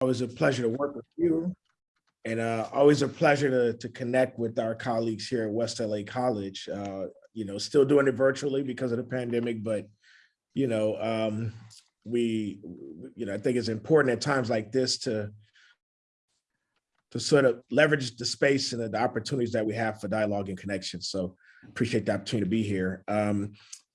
Always a pleasure to work with you. And uh, always a pleasure to, to connect with our colleagues here at West LA College. Uh, you know, still doing it virtually because of the pandemic, but you know, um, we, you know, I think it's important at times like this to to sort of leverage the space and the opportunities that we have for dialogue and connection. So appreciate the opportunity to be here. Um,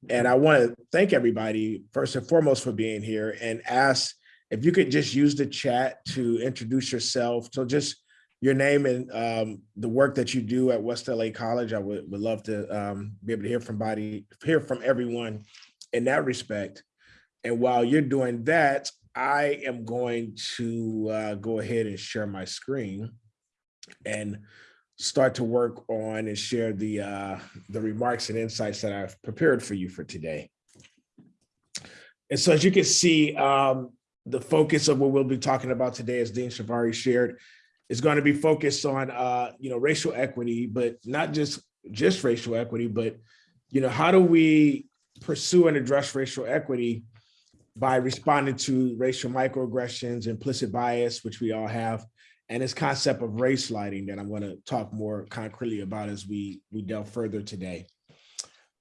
and I want to thank everybody first and foremost for being here and ask if you could just use the chat to introduce yourself. So just your name and um, the work that you do at West LA College. I would, would love to um, be able to hear from body, hear from everyone in that respect. And while you're doing that, I am going to uh, go ahead and share my screen and start to work on and share the uh, the remarks and insights that I've prepared for you for today. And so as you can see, um, the focus of what we'll be talking about today, as Dean Shavari shared, is going to be focused on uh, you know racial equity, but not just just racial equity, but you know how do we pursue and address racial equity by responding to racial microaggressions, implicit bias, which we all have, and this concept of race lighting that I'm going to talk more concretely about as we, we delve further today.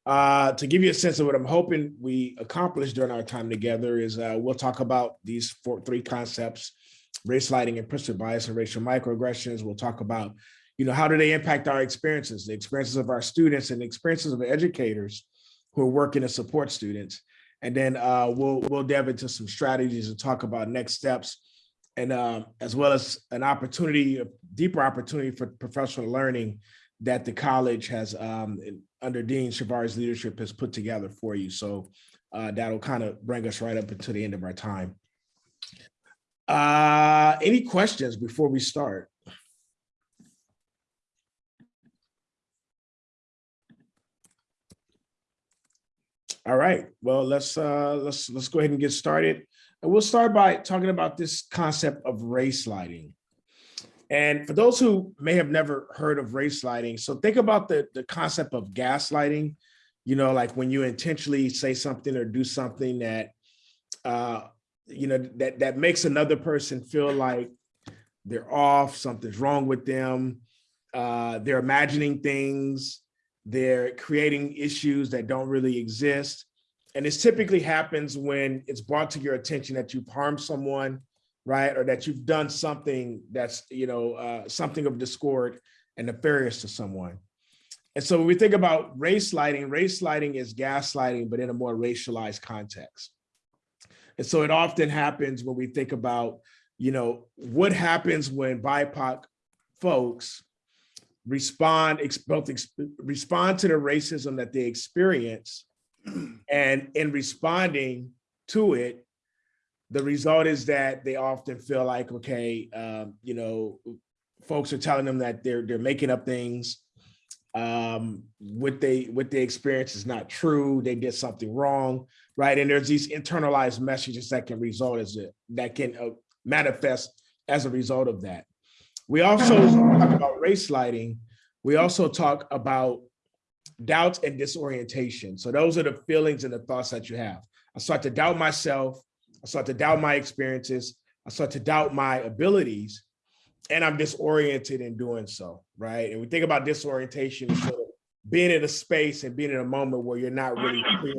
Uh, to give you a sense of what I'm hoping we accomplish during our time together is uh, we'll talk about these four, three concepts, race lighting, implicit bias, and racial microaggressions. We'll talk about, you know, how do they impact our experiences, the experiences of our students and the experiences of educators who are working to support students. And then uh, we'll we'll delve into some strategies and talk about next steps, and um, as well as an opportunity, a deeper opportunity for professional learning that the college has um, under Dean Shavari's leadership has put together for you. So uh, that'll kind of bring us right up until the end of our time. Uh, any questions before we start? All right, well, let's uh, let's let's go ahead and get started. And we'll start by talking about this concept of race lighting. And for those who may have never heard of race lighting, so think about the, the concept of gaslighting, you know, like when you intentionally say something or do something that, uh, you know, that, that makes another person feel like they're off, something's wrong with them, uh, they're imagining things, they're creating issues that don't really exist. And this typically happens when it's brought to your attention that you've harmed someone, right? Or that you've done something that's, you know, uh, something of discord and nefarious to someone. And so when we think about race lighting, race lighting is gaslighting, but in a more racialized context. And so it often happens when we think about, you know, what happens when BIPOC folks respond, both respond to the racism that they experience. And in responding to it, the result is that they often feel like, okay, um, you know, folks are telling them that they're they're making up things. Um, what they what they experience is not true. They did something wrong, right? And there's these internalized messages that can result as it that can uh, manifest as a result of that. We also talk about race lighting. We also talk about doubts and disorientation. So those are the feelings and the thoughts that you have. I start to doubt myself. I start to doubt my experiences. I start to doubt my abilities and I'm disoriented in doing so, right? And we think about disorientation, sort of being in a space and being in a moment where you're not really clear,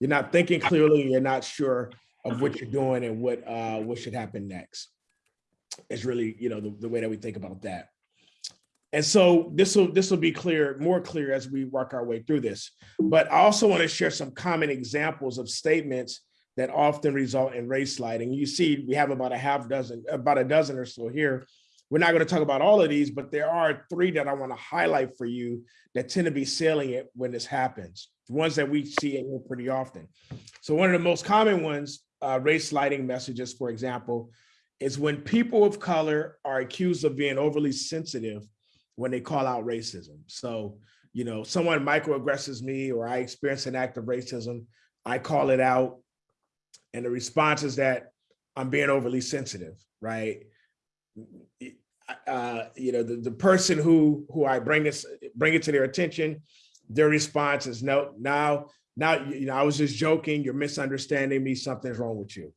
you're not thinking clearly, you're not sure of what you're doing and what uh, what should happen next is really, you know, the, the way that we think about that. And so this will this will be clear, more clear as we work our way through this. But I also want to share some common examples of statements that often result in race lighting. You see, we have about a half dozen, about a dozen or so here. We're not going to talk about all of these, but there are three that I want to highlight for you that tend to be salient when this happens. The ones that we see pretty often. So one of the most common ones, uh, race lighting messages, for example, is when people of color are accused of being overly sensitive when they call out racism. So, you know, someone microaggresses me or I experience an act of racism, I call it out. And the response is that I'm being overly sensitive, right? Uh, you know, the, the person who who I bring this bring it to their attention, their response is no, now, now, you know, I was just joking, you're misunderstanding me, something's wrong with you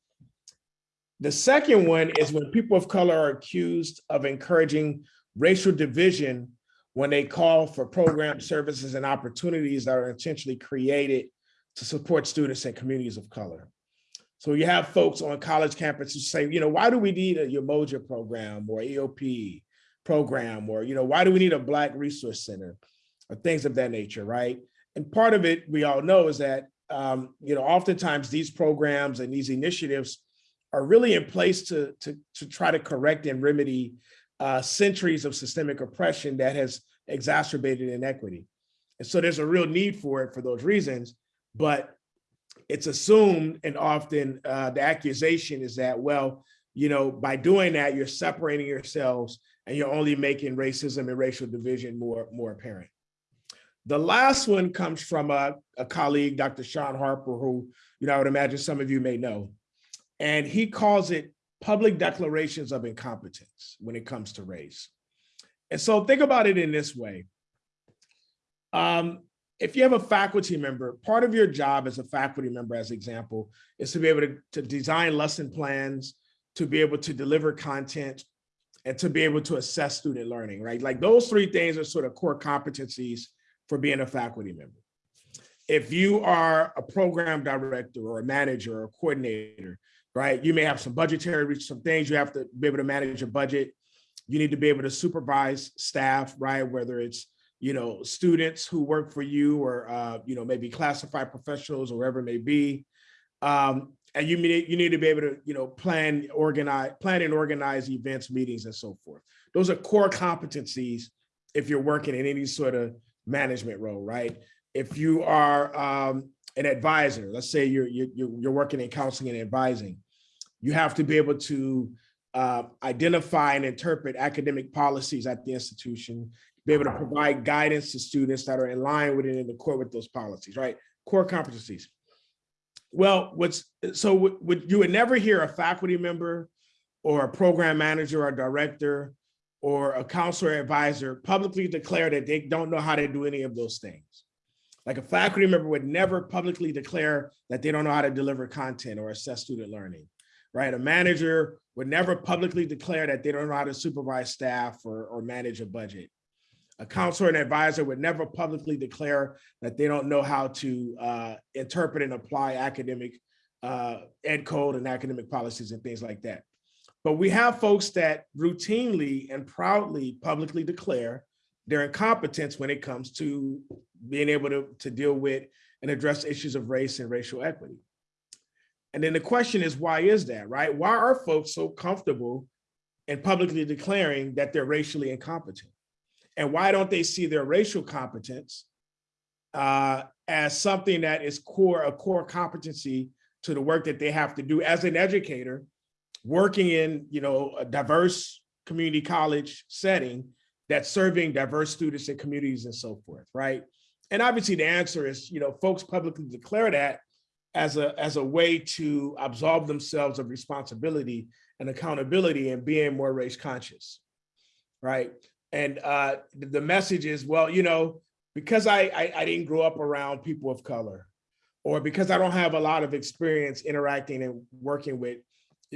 The second one is when people of color are accused of encouraging racial division when they call for program services and opportunities that are intentionally created to support students and communities of color. So you have folks on college campus who say, you know, why do we need a Umoja program or EOP program? Or, you know, why do we need a Black Resource Center or things of that nature, right? And part of it, we all know, is that, um, you know, oftentimes these programs and these initiatives are really in place to, to, to try to correct and remedy uh, centuries of systemic oppression that has exacerbated inequity. And so there's a real need for it for those reasons, but it's assumed and often uh, the accusation is that, well, you know, by doing that, you're separating yourselves and you're only making racism and racial division more, more apparent. The last one comes from a, a colleague, Dr. Shaun Harper, who, you know, I would imagine some of you may know. And he calls it public declarations of incompetence when it comes to race. And so think about it in this way. Um, if you have a faculty member, part of your job as a faculty member, as example, is to be able to, to design lesson plans, to be able to deliver content, and to be able to assess student learning, right? Like those three things are sort of core competencies for being a faculty member. If you are a program director or a manager or a coordinator, right? You may have some budgetary, some things you have to be able to manage your budget. You need to be able to supervise staff, right? Whether it's you know, students who work for you or, uh, you know, maybe classified professionals or wherever it may be. Um, and you need, you need to be able to, you know, plan, organize, plan and organize events, meetings, and so forth. Those are core competencies if you're working in any sort of management role, right? If you are um, an advisor, let's say you're, you're, you're working in counseling and advising, you have to be able to uh, identify and interpret academic policies at the institution be able to provide guidance to students that are in line with it in the accord with those policies, right? Core competencies. Well, what's so would you would never hear a faculty member or a program manager or director or a counselor advisor publicly declare that they don't know how to do any of those things. Like a faculty member would never publicly declare that they don't know how to deliver content or assess student learning, right? A manager would never publicly declare that they don't know how to supervise staff or, or manage a budget a counselor and advisor would never publicly declare that they don't know how to uh, interpret and apply academic uh, ed code and academic policies and things like that. But we have folks that routinely and proudly publicly declare their incompetence when it comes to being able to, to deal with and address issues of race and racial equity. And then the question is, why is that, right? Why are folks so comfortable in publicly declaring that they're racially incompetent? And why don't they see their racial competence uh, as something that is core, a core competency to the work that they have to do as an educator, working in you know a diverse community college setting that's serving diverse students and communities and so forth, right? And obviously the answer is, you know, folks publicly declare that as a, as a way to absolve themselves of responsibility and accountability and being more race conscious, right? And uh, the message is, well, you know, because I, I, I didn't grow up around people of color, or because I don't have a lot of experience interacting and working with,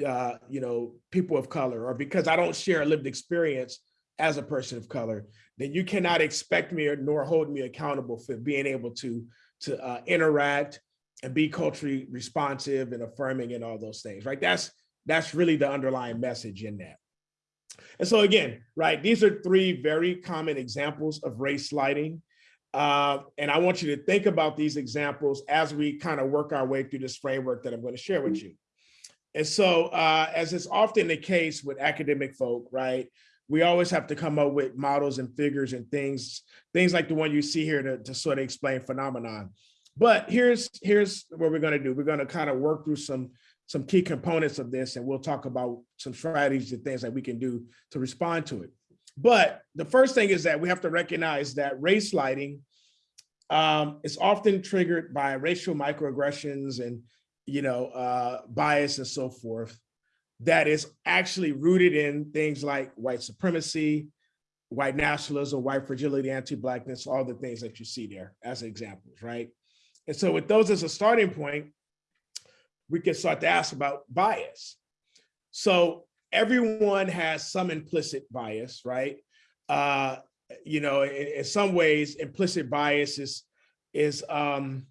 uh, you know, people of color, or because I don't share a lived experience as a person of color, then you cannot expect me or nor hold me accountable for being able to to uh, interact and be culturally responsive and affirming and all those things, right? That's that's really the underlying message in that. And so again, right, these are three very common examples of race lighting. Uh, and I want you to think about these examples as we kind of work our way through this framework that I'm going to share with you. And so uh, as is often the case with academic folk, right, we always have to come up with models and figures and things, things like the one you see here to, to sort of explain phenomenon. But here's, here's what we're going to do. We're going to kind of work through some some key components of this, and we'll talk about some strategies and things that we can do to respond to it. But the first thing is that we have to recognize that race lighting um, is often triggered by racial microaggressions and you know uh, bias and so forth that is actually rooted in things like white supremacy, white nationalism, white fragility, anti-blackness, all the things that you see there as examples, right? And so with those as a starting point, we can start to ask about bias. So everyone has some implicit bias, right? Uh, you know, in, in some ways, implicit bias is is um,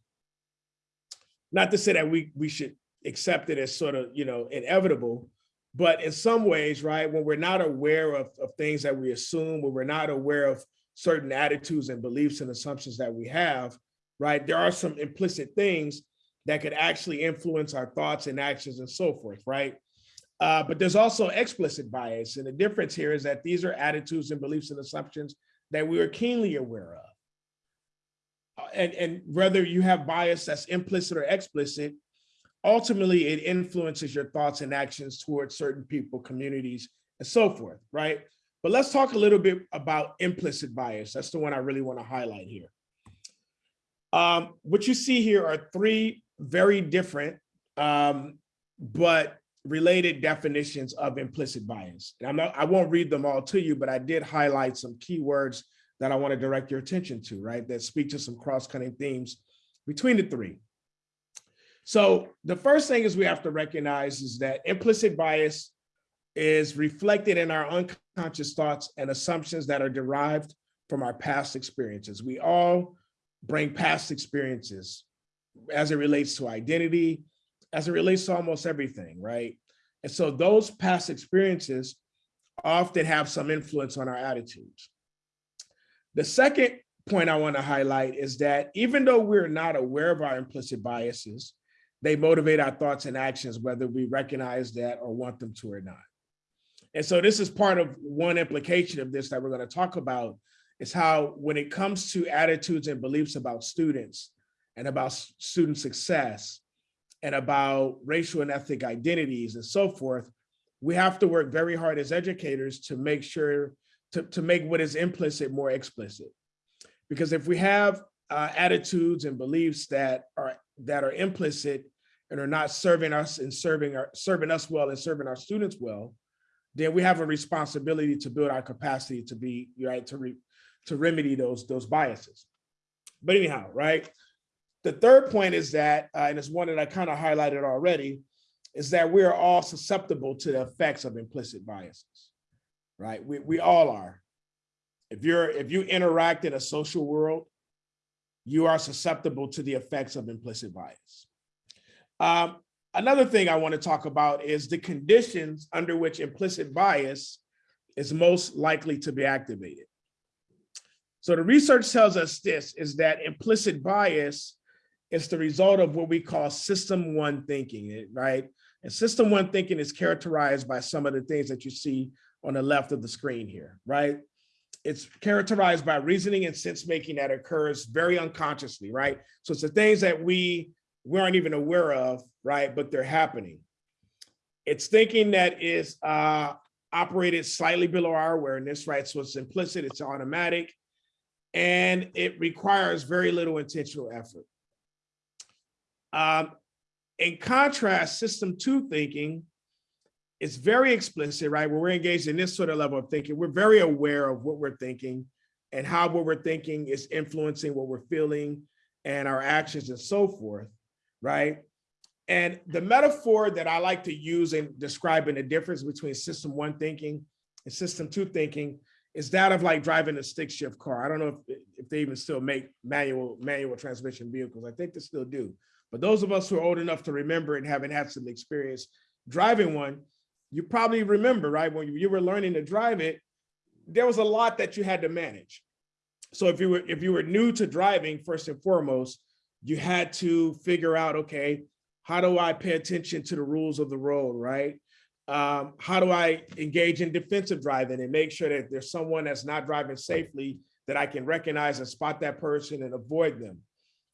not to say that we we should accept it as sort of you know inevitable, but in some ways, right, when we're not aware of, of things that we assume, when we're not aware of certain attitudes and beliefs and assumptions that we have, right, there are some implicit things that could actually influence our thoughts and actions and so forth, right? Uh, but there's also explicit bias. And the difference here is that these are attitudes and beliefs and assumptions that we are keenly aware of. Uh, and, and whether you have bias that's implicit or explicit, ultimately it influences your thoughts and actions towards certain people, communities, and so forth, right? But let's talk a little bit about implicit bias. That's the one I really want to highlight here. Um, what you see here are three very different, um, but related definitions of implicit bias. And I'm not, I won't read them all to you, but I did highlight some keywords that I want to direct your attention to, right? That speak to some cross-cutting themes between the three. So the first thing is we have to recognize is that implicit bias is reflected in our unconscious thoughts and assumptions that are derived from our past experiences. We all bring past experiences as it relates to identity, as it relates to almost everything, right? And so those past experiences often have some influence on our attitudes. The second point I want to highlight is that even though we're not aware of our implicit biases, they motivate our thoughts and actions, whether we recognize that or want them to or not. And so this is part of one implication of this that we're going to talk about is how when it comes to attitudes and beliefs about students and about student success and about racial and ethnic identities and so forth, we have to work very hard as educators to make sure to, to make what is implicit more explicit. Because if we have uh, attitudes and beliefs that are that are implicit and are not serving us and serving our serving us well and serving our students well, then we have a responsibility to build our capacity to be right to re, to remedy those those biases. But anyhow, right? The third point is that, uh, and it's one that I kind of highlighted already, is that we are all susceptible to the effects of implicit biases, right? We, we all are. If you're if you interact in a social world, you are susceptible to the effects of implicit bias. Um, another thing I want to talk about is the conditions under which implicit bias is most likely to be activated. So the research tells us this is that implicit bias is the result of what we call system one thinking, right? And system one thinking is characterized by some of the things that you see on the left of the screen here, right? It's characterized by reasoning and sense making that occurs very unconsciously, right? So it's the things that we we aren't even aware of, right? But they're happening. It's thinking that is uh, operated slightly below our awareness, right? So it's implicit, it's automatic, and it requires very little intentional effort. Um, in contrast, system two thinking is very explicit, right? When we're engaged in this sort of level of thinking, we're very aware of what we're thinking and how what we're thinking is influencing what we're feeling and our actions and so forth, right? And the metaphor that I like to use in describing the difference between system one thinking and system two thinking is that of like driving a stick shift car. I don't know if, if they even still make manual manual transmission vehicles. I think they still do. But those of us who are old enough to remember and having had some experience driving one, you probably remember, right? When you were learning to drive it, there was a lot that you had to manage. So if you were if you were new to driving, first and foremost, you had to figure out, okay, how do I pay attention to the rules of the road, right? Um, how do I engage in defensive driving and make sure that there's someone that's not driving safely that I can recognize and spot that person and avoid them.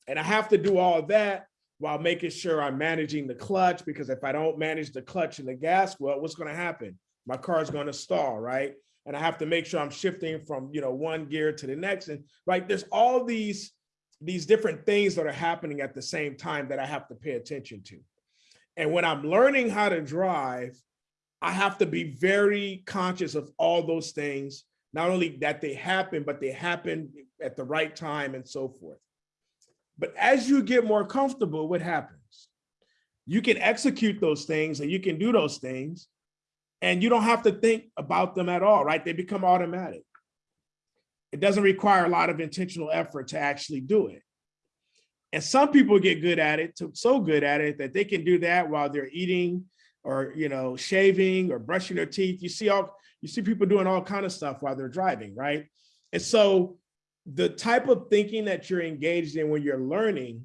And I have to do all that while making sure I'm managing the clutch, because if I don't manage the clutch and the gas, well, what's gonna happen? My car is gonna stall, right? And I have to make sure I'm shifting from, you know, one gear to the next. And right, there's all these, these different things that are happening at the same time that I have to pay attention to. And when I'm learning how to drive, I have to be very conscious of all those things, not only that they happen, but they happen at the right time and so forth. But as you get more comfortable, what happens? You can execute those things and you can do those things, And you don't have to think about them at all, right? They become automatic. It doesn't require a lot of intentional effort to actually do it. And some people get good at it, so good at it that they can do that while they're eating or, you know, shaving or brushing their teeth. You see all, you see people doing all kind of stuff while they're driving, right? And so the type of thinking that you're engaged in when you're learning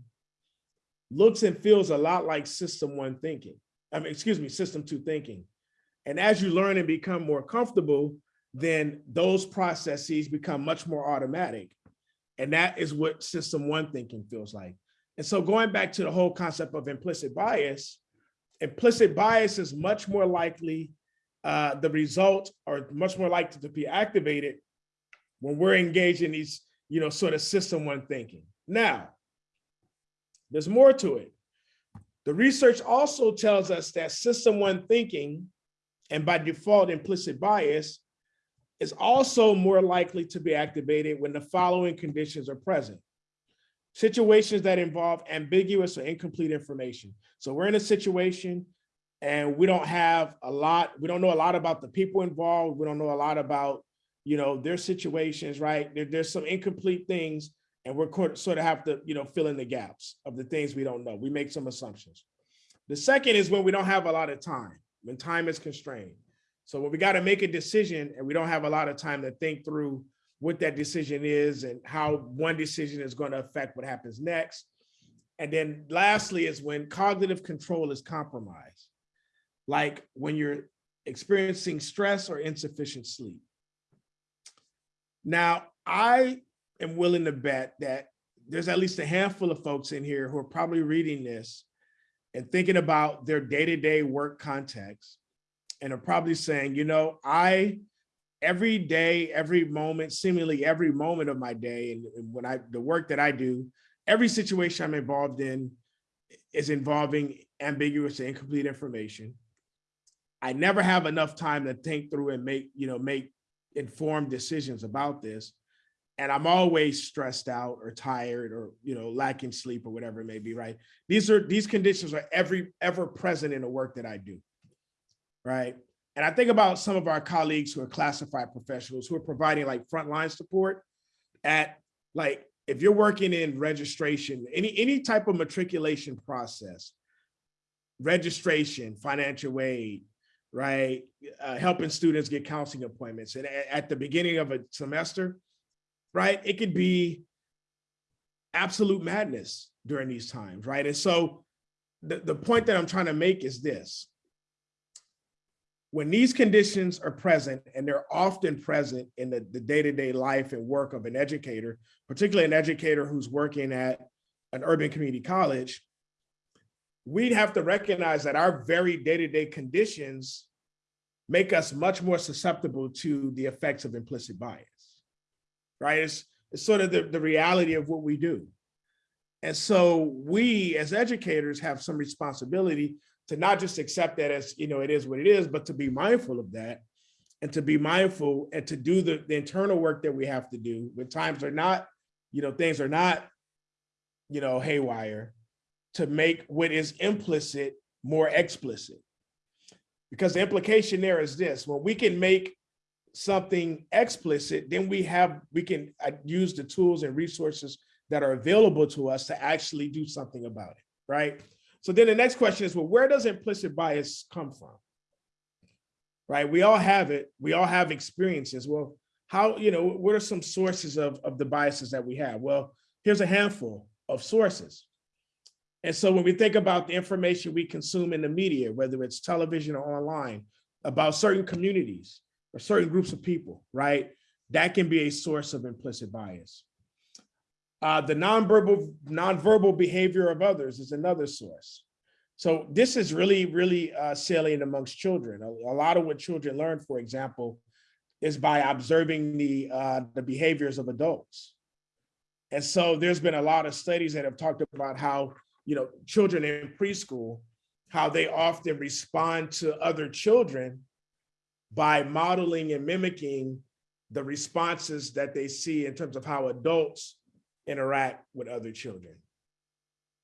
looks and feels a lot like system one thinking. I mean, excuse me, system two thinking. And as you learn and become more comfortable, then those processes become much more automatic. And that is what system one thinking feels like. And so going back to the whole concept of implicit bias, implicit bias is much more likely uh, the result or much more likely to be activated when we're engaged in these, you know, sort of system one thinking. Now, there's more to it. The research also tells us that system one thinking, and by default implicit bias, is also more likely to be activated when the following conditions are present. Situations that involve ambiguous or incomplete information. So we're in a situation and we don't have a lot, we don't know a lot about the people involved. We don't know a lot about, you know, their situations, right? There, there's some incomplete things and we're sort of have to, you know, fill in the gaps of the things we don't know. We make some assumptions. The second is when we don't have a lot of time, when time is constrained. So when we got to make a decision and we don't have a lot of time to think through what that decision is and how one decision is going to affect what happens next. And then lastly is when cognitive control is compromised, like when you're experiencing stress or insufficient sleep. Now, I am willing to bet that there's at least a handful of folks in here who are probably reading this and thinking about their day-to-day -day work context and are probably saying, you know, I every day, every moment, seemingly every moment of my day, and, and when I the work that I do, every situation I'm involved in is involving ambiguous and incomplete information. I never have enough time to think through and make, you know, make informed decisions about this. And I'm always stressed out or tired or, you know, lacking sleep or whatever it may be, right? These are, these conditions are every, ever present in the work that I do right? And I think about some of our colleagues who are classified professionals who are providing like frontline support at like, if you're working in registration, any, any type of matriculation process, registration, financial aid, right? Uh, helping students get counseling appointments. And at the beginning of a semester, right? It could be absolute madness during these times, right? And so the, the point that I'm trying to make is this when these conditions are present, and they're often present in the, day-to-day -day life and work of an educator, particularly an educator who's working at an urban community college, we'd have to recognize that our very day-to-day -day conditions make us much more susceptible to the effects of implicit bias, right? It's, it's sort of the, the reality of what we do. And so we as educators have some responsibility to not just accept that as, you know, it is what it is, but to be mindful of that and to be mindful and to do the, the internal work that we have to do when times are not, you know, things are not, you know, haywire to make what is implicit more explicit. Because the implication there is this, when we can make something explicit, then we have, we can uh, use the tools and resources that are available to us to actually do something about it, right? So then the next question is, well, where does implicit bias come from? Right, we all have it. We all have experiences. Well, how, you know, what are some sources of, of the biases that we have? Well, here's a handful of sources. And so when we think about the information we consume in the media, whether it's television or online, about certain communities or certain groups of people, right? That can be a source of implicit bias. Uh, the nonverbal, nonverbal behavior of others is another source. So this is really, really uh, salient amongst children. A, a, lot of what children learn, for example, is by observing the, uh, the behaviors of adults. And so there's been a lot of studies that have talked about how, you know, children in preschool, how they often respond to other children by modeling and mimicking the responses that they see in terms of how adults interact with other children.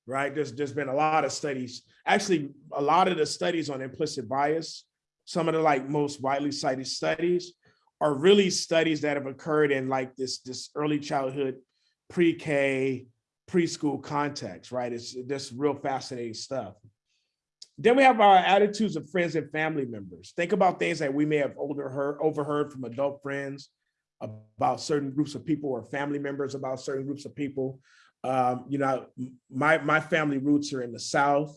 Right, there's, there's been a lot of studies, actually a lot of the studies on implicit bias some of the like most widely cited studies are really studies that have occurred in like this, this early childhood, pre-K, preschool context, right? It's just real fascinating stuff. Then we have our attitudes of friends and family members. Think about things that we may have older heard, overheard from adult friends about certain groups of people or family members about certain groups of people. Um, you know, my, my family roots are in the South.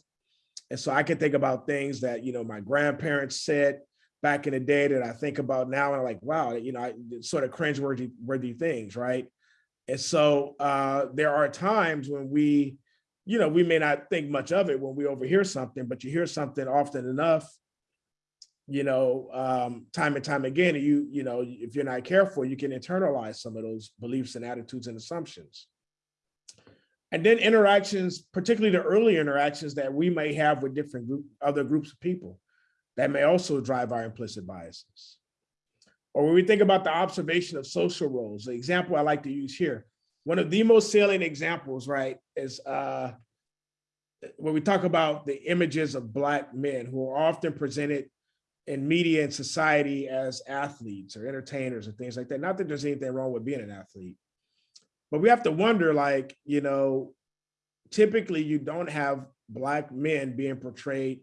And so I can think about things that, you know, my grandparents said back in the day that I think about now and I'm like, wow, you know, I, sort of cringeworthy worthy things, right? And so uh, there are times when we, you know, we may not think much of it when we overhear something, but you hear something often enough, you know, um, time and time again, you, you know, if you're not careful, you can internalize some of those beliefs and attitudes and assumptions. And then interactions, particularly the early interactions that we may have with different group, other groups of people that may also drive our implicit biases. Or when we think about the observation of social roles, the example I like to use here, one of the most salient examples, right, is uh, when we talk about the images of Black men who are often presented in media and society as athletes or entertainers or things like that. Not that there's anything wrong with being an athlete, but we have to wonder like, you know, typically you don't have Black men being portrayed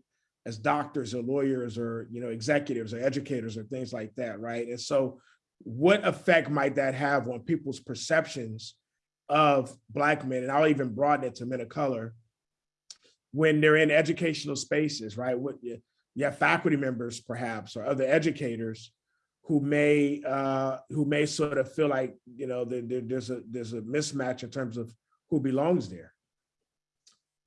as doctors or lawyers or, you know, executives or educators or things like that, right? And so what effect might that have on people's perceptions of Black men? And I'll even broaden it to men of color when they're in educational spaces, right? What you, have faculty members perhaps or other educators who may uh, who may sort of feel like you know there, there, there's a there's a mismatch in terms of who belongs there.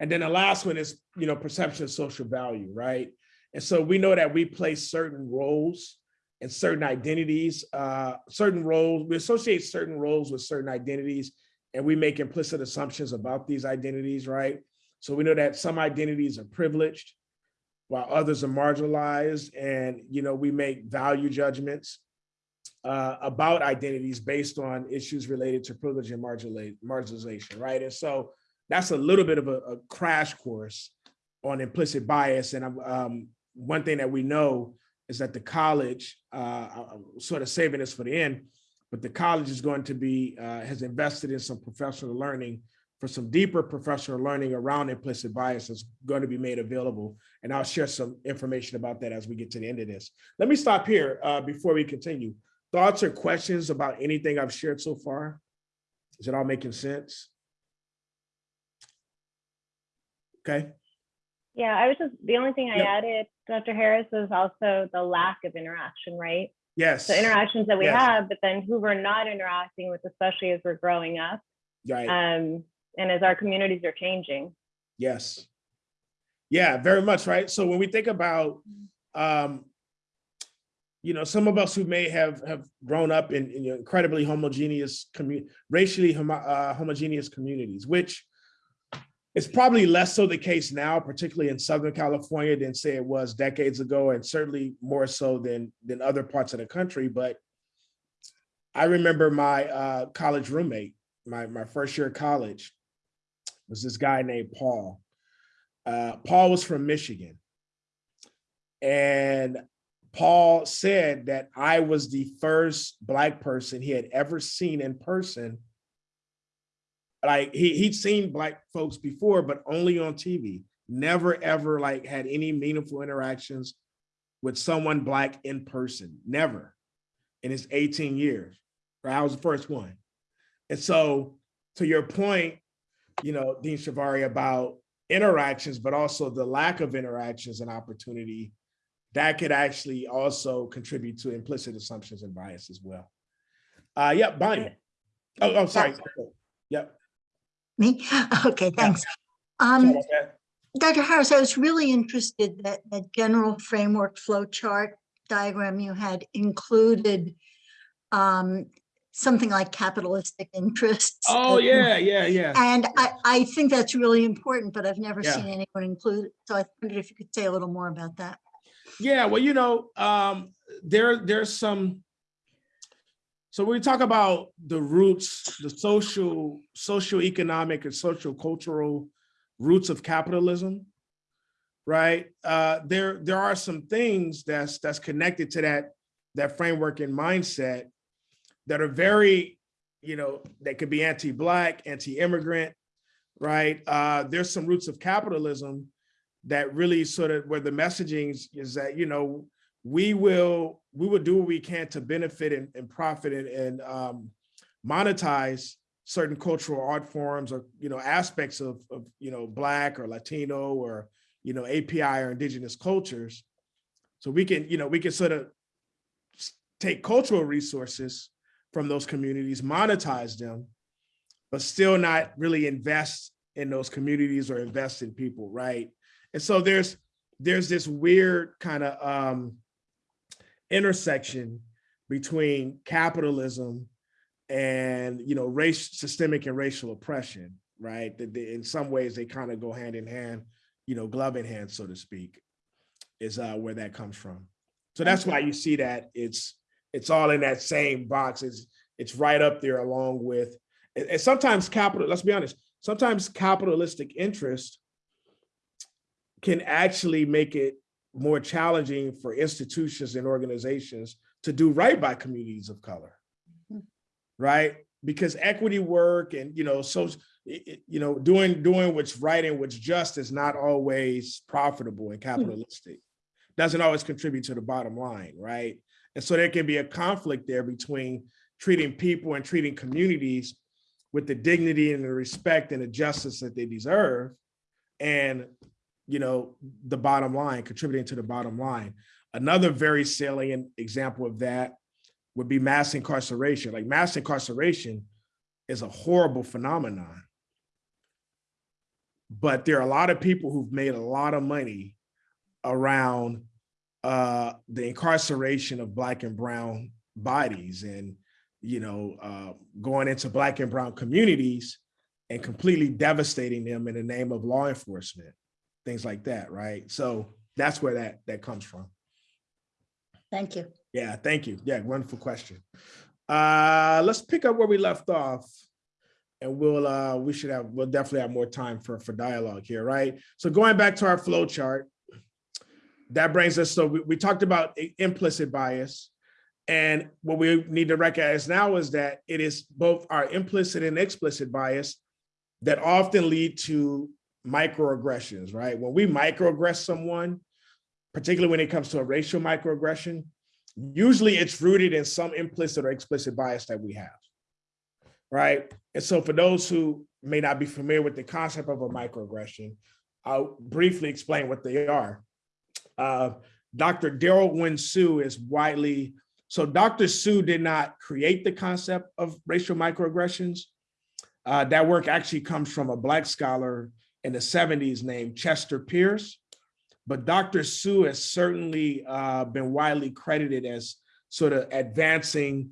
And then the last one is you know perception of social value, right? And so we know that we play certain roles and certain identities, uh, certain roles, we associate certain roles with certain identities, and we make implicit assumptions about these identities, right? So we know that some identities are privileged while others are marginalized. And, you know, we make value judgments uh, about identities based on issues related to privilege and marginalization, right? And so that's a little bit of a, a crash course on implicit bias. And um, one thing that we know is that the college, uh, I'm sort of saving this for the end, but the college is going to be, uh, has invested in some professional learning for some deeper professional learning around implicit bias is going to be made available. And I'll share some information about that as we get to the end of this. Let me stop here uh, before we continue. Thoughts or questions about anything I've shared so far? Is it all making sense? Okay. Yeah, I was just, the only thing I Yep. added, Dr. Harris, was also the lack of interaction, right? Yes. The interactions that we Yes. have, but then who we're not interacting with, especially as we're growing up. Right. Um, and as our communities are changing. Yes. Yeah, very much, right? So when we think about, um, you know, some of us who may have have grown up in, in incredibly homogeneous, racially homo uh, homogeneous communities, which is probably less so the case now, particularly in Southern California than say it was decades ago, and certainly more so than than other parts of the country. But I remember my uh, college roommate, my my first year of college, was this guy named Paul. Uh, Paul was from Michigan. And Paul said that I was the first Black person he had ever seen in person. Like he, he'd seen Black folks before, but only on TV. Never ever like had any meaningful interactions with someone Black in person, never in his 18 years. Right? I was the first one. And so to your point, you know, Dean Shivari about interactions, but also the lack of interactions and opportunity that could actually also contribute to implicit assumptions and bias as well. Uh, yeah, Bonnie. Oh, oh, sorry. Yep. Me? Okay, thanks. Um, about that. Dr. Harris, I was really interested that that general framework flow chart diagram you had included um, something like capitalistic interests. Oh, that- yeah, yeah, yeah. And I, I think that's really important, but I've never Yeah. seen anyone include it. So I wondered if you could say a little more about that. Yeah, well, you know, um, there there's some. So when we talk about the roots, the social, social economic and social cultural roots of capitalism, right? Uh, there, there are some things that's that's connected to that that framework and mindset that are very, you know, that could be anti-black, anti-immigrant, right? Uh, there's some roots of capitalism that really sort of where the messaging is that you know we will we will do what we can to benefit and, and profit and, and um, monetize certain cultural art forms or you know aspects of, of you know black or latino or you know api or indigenous cultures. So we can you know we can sort of take cultural resources from those communities monetize them but still not really invest in those communities or invest in people right? And so there's there's this weird kind of um intersection between capitalism and you know race systemic and racial oppression right? That in some ways they kind of go hand in hand you know glove in hand so to speak is uh where that comes from. So that's why you see that it's it's all in that same box. It's it's right up there along with and sometimes capital let's be honest sometimes capitalistic interest can actually make it more challenging for institutions and organizations to do right by communities of color mm-hmm. right? Because equity work and, you know, so, you know, doing, doing what's right and what's just is not always profitable and hmm. capitalistic. Doesn't always contribute to the bottom line, right? And so there can be a conflict there between treating people and treating communities with the dignity and the respect and the justice that they deserve. And, you know, the bottom line, contributing to the bottom line. Another very salient example of that would be mass incarceration. Like mass incarceration is a horrible phenomenon. But there are a lot of people who've made a lot of money around uh, the incarceration of black and brown bodies and, you know, uh, going into black and brown communities and completely devastating them in the name of law enforcement, things like that, right? So that's where that that comes from. Thank you. Yeah, thank you. Yeah, wonderful question. Uh, let's pick up where we left off. And we'll, uh, we should have, we'll definitely have more time for, for dialogue here, right? So going back to our flow chart, that brings us, so we, we talked about implicit bias. And what we need to recognize now is that it is both our implicit and explicit bias that often lead to microaggressions, right? When we microaggress someone, particularly when it comes to a racial microaggression, usually it's rooted in some implicit or explicit bias that we have. Right. And so for those who may not be familiar with the concept of a microaggression, I'll briefly explain what they are. Uh, Dr. Derald Wing Sue is widely, so Dr. Sue did not create the concept of racial microaggressions. Uh, that work actually comes from a Black scholar in the 70s named Chester Pierce. But Dr. Sue has certainly uh, been widely credited as sort of advancing,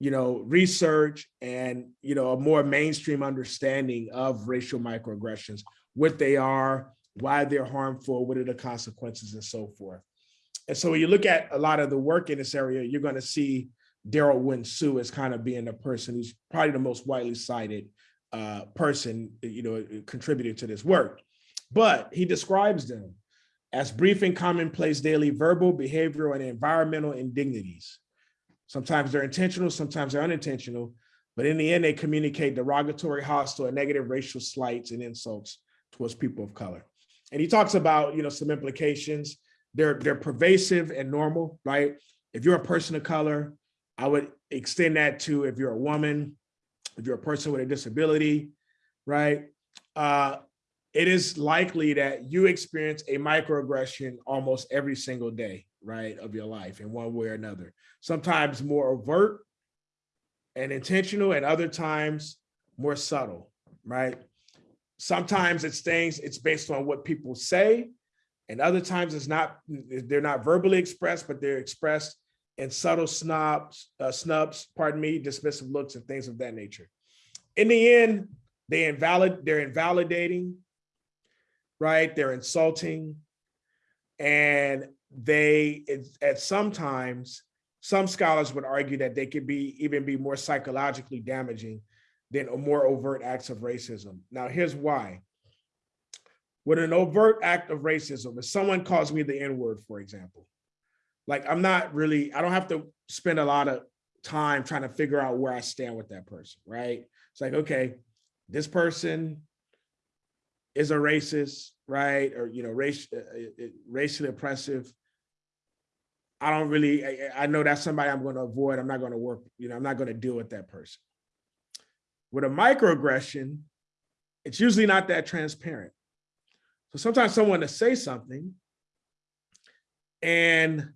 you know, research and, you know, a more mainstream understanding of racial microaggressions, what they are, why they're harmful, what are the consequences and so forth. And so when you look at a lot of the work in this area, you're going to see Derald Wing Sue as kind of being the person who's probably the most widely cited uh, person, you know, contributed to this work. But he describes them as brief and commonplace daily verbal, behavioral, and environmental indignities. Sometimes they're intentional, sometimes they're unintentional, but in the end, they communicate derogatory, hostile, and negative racial slights and insults towards people of color. And he talks about, you know, some implications. They're they're pervasive and normal, right? If you're a person of color, I would extend that to if you're a woman, if you're a person with a disability, right? Uh, it is likely that you experience a microaggression almost every single day, right, of your life in one way or another. Sometimes more overt and intentional, and other times more subtle, right? Sometimes it's things, it's based on what people say, and other times it's not, they're not verbally expressed, but they're expressed in subtle snobs, uh, snubs, pardon me, dismissive looks and things of that nature. In the end, they invalid, they're invalidating, right? They're insulting. And they, at sometimes, some scholars would argue that they could be, even be more psychologically damaging than more overt acts of racism. Now, here's why. with an overt act of racism, if someone calls me the N-word, for example, like I'm not really, I don't have to spend a lot of time trying to figure out where I stand with that person, right? It's like, okay, this person is a racist, right? Or, you know, race, uh, uh, uh, racially oppressive. I don't really, I, I know that's somebody I'm going to avoid. I'm not going to work, you know, I'm not going to deal with that person. With a microaggression, it's usually not that transparent. So sometimes someone to say something and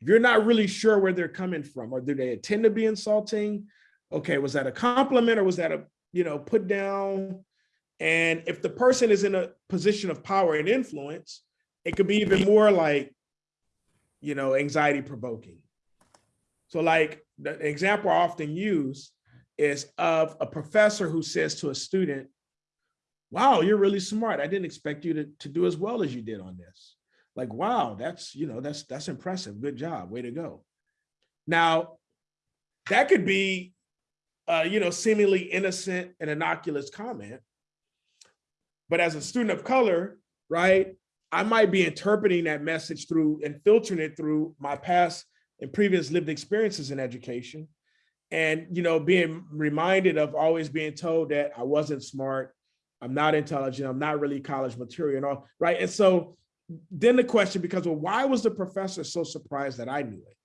you're not really sure where they're coming from, or do they intend to be insulting? Okay, was that a compliment or was that a, you know, put down? And if the person is in a position of power and influence, it could be even more like, you know, anxiety provoking. So like the example I often use is of a professor who says to a student, wow, you're really smart. I didn't expect you to, to do as well as you did on this. Like, wow, that's, you know, that's, that's impressive. Good job. Way to go. Now, that could be, uh, you know, seemingly innocent and innocuous comment. But as a student of color, right, I might be interpreting that message through and filtering it through my past and previous lived experiences in education. And, you know, being reminded of always being told that I wasn't smart, I'm not intelligent, I'm not really college material and all, right? And so then the question becomes, well, why was the professor so surprised that I knew it?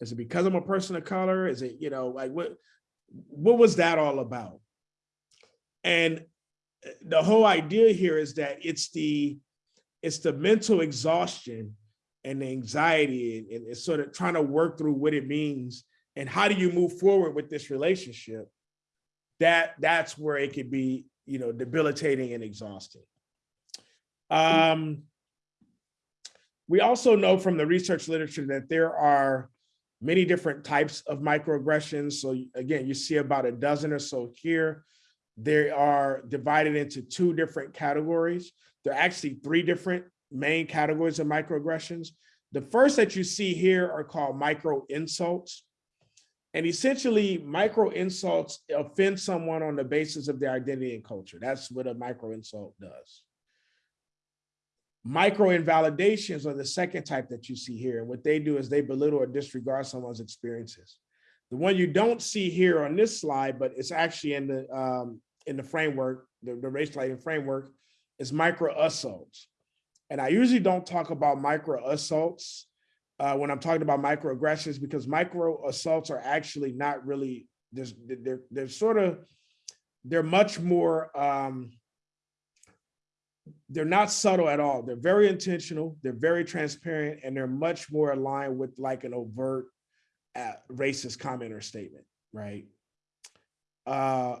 Is it because I'm a person of color? Is it, you know, like what, what was that all about? And the whole idea here is that it's the, it's the mental exhaustion and the anxiety and, and it's sort of trying to work through what it means and how do you move forward with this relationship that that's where it could be you know debilitating and exhausting um we also know from the research literature that there are many different types of microaggressions. So again, you see about a dozen or so here. They are divided into two different categories. There are actually three different main categories of microaggressions. The first that you see here are called micro insults. And essentially micro insults offend someone on the basis of their identity and culture. That's what a micro insult does. Micro invalidations are the second type that you see here. What they do is they belittle or disregard someone's experiences. The one you don't see here on this slide, but it's actually in the um, in the framework, the, the race lighting framework, is micro assaults. And I usually don't talk about micro assaults uh, when I'm talking about microaggressions because micro assaults are actually not really, there's, they're, they're sort of, they're much more, um, they're not subtle at all. They're very intentional, they're very transparent, and they're much more aligned with like an overt uh, racist comment or statement, right? Uh,